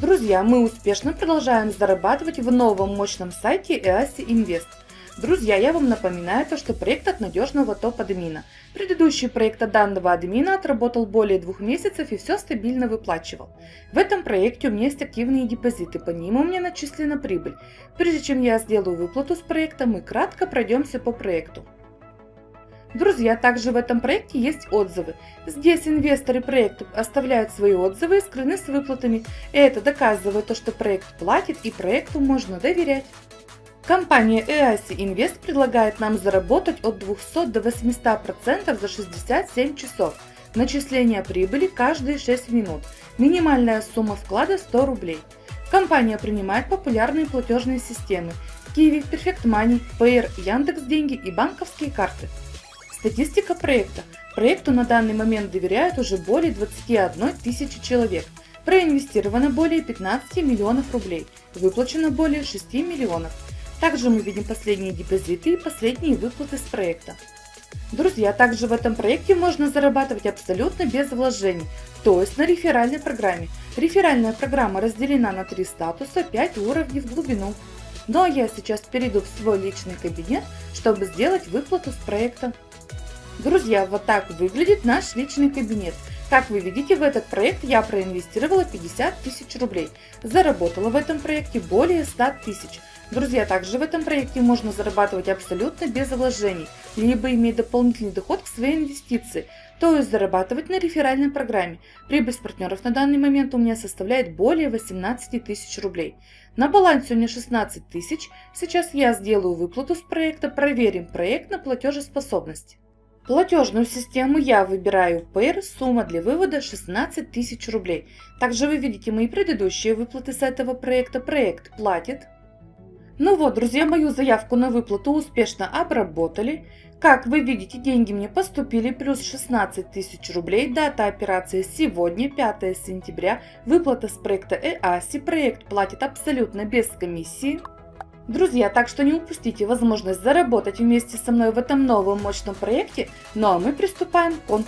Друзья, мы успешно продолжаем зарабатывать в новом мощном сайте EASI Invest. Друзья, я вам напоминаю, то, что проект от надежного топ-админа. Предыдущий проект от данного админа отработал более двух месяцев и все стабильно выплачивал. В этом проекте у меня есть активные депозиты, по ним у меня начислена прибыль. Прежде чем я сделаю выплату с проекта, мы кратко пройдемся по проекту. Друзья, также в этом проекте есть отзывы. Здесь инвесторы проекта оставляют свои отзывы и скрыны с выплатами. Это доказывает то, что проект платит и проекту можно доверять. Компания EASI Invest предлагает нам заработать от 200 до 800% за 67 часов. Начисление прибыли каждые 6 минут. Минимальная сумма вклада 100 рублей. Компания принимает популярные платежные системы Kiwi, Perfect Money, Payer, Яндекс Деньги и банковские карты. Статистика проекта. Проекту на данный момент доверяют уже более 21 тысячи человек. Проинвестировано более 15 миллионов рублей. Выплачено более 6 миллионов. Также мы видим последние депозиты и последние выплаты с проекта. Друзья, также в этом проекте можно зарабатывать абсолютно без вложений, то есть на реферальной программе. Реферальная программа разделена на три статуса, 5 уровней в глубину. Ну а я сейчас перейду в свой личный кабинет, чтобы сделать выплату с проекта. Друзья, вот так выглядит наш личный кабинет. Как вы видите, в этот проект я проинвестировала 50 тысяч рублей. Заработала в этом проекте более 100 тысяч. Друзья, также в этом проекте можно зарабатывать абсолютно без вложений, либо иметь дополнительный доход к своей инвестиции, то есть зарабатывать на реферальной программе. Прибыль с партнеров на данный момент у меня составляет более 18 тысяч рублей. На балансе у меня 16 тысяч. Сейчас я сделаю выплату с проекта, проверим проект на платежеспособность. Платежную систему я выбираю Payer, сумма для вывода 16 тысяч рублей. Также вы видите мои предыдущие выплаты с этого проекта. Проект платит. Ну вот, друзья, мою заявку на выплату успешно обработали. Как вы видите, деньги мне поступили, плюс 16 тысяч рублей. Дата операции сегодня, 5 сентября. Выплата с проекта EASI. Проект платит абсолютно без комиссии. Друзья, так что не упустите возможность заработать вместе со мной в этом новом мощном проекте. Ну а мы приступаем к конкурсу.